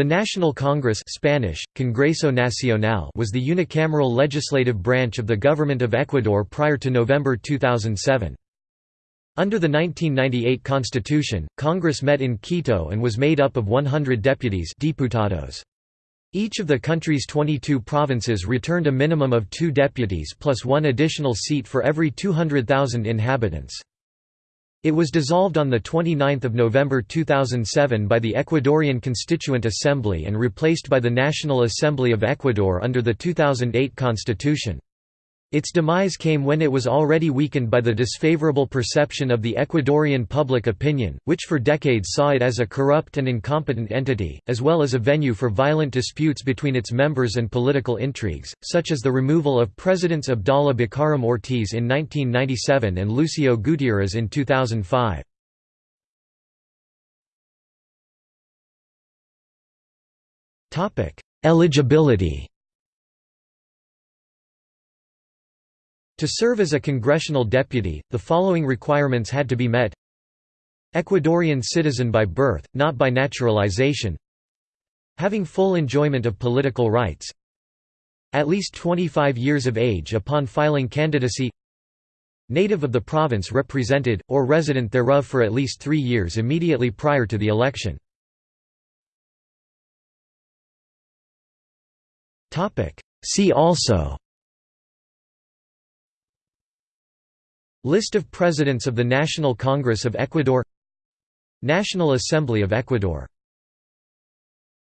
The National Congress Spanish, Congreso Nacional was the unicameral legislative branch of the Government of Ecuador prior to November 2007. Under the 1998 constitution, Congress met in Quito and was made up of 100 deputies diputados. Each of the country's 22 provinces returned a minimum of two deputies plus one additional seat for every 200,000 inhabitants. It was dissolved on 29 November 2007 by the Ecuadorian Constituent Assembly and replaced by the National Assembly of Ecuador under the 2008 constitution. Its demise came when it was already weakened by the disfavorable perception of the Ecuadorian public opinion, which for decades saw it as a corrupt and incompetent entity, as well as a venue for violent disputes between its members and political intrigues, such as the removal of Presidents Abdalá Bucaram Ortiz in 1997 and Lucio Gutiérrez in 2005. Eligibility To serve as a congressional deputy, the following requirements had to be met. Ecuadorian citizen by birth, not by naturalization. Having full enjoyment of political rights. At least 25 years of age upon filing candidacy. Native of the province represented, or resident thereof for at least three years immediately prior to the election. See also List of Presidents of the National Congress of Ecuador National Assembly of Ecuador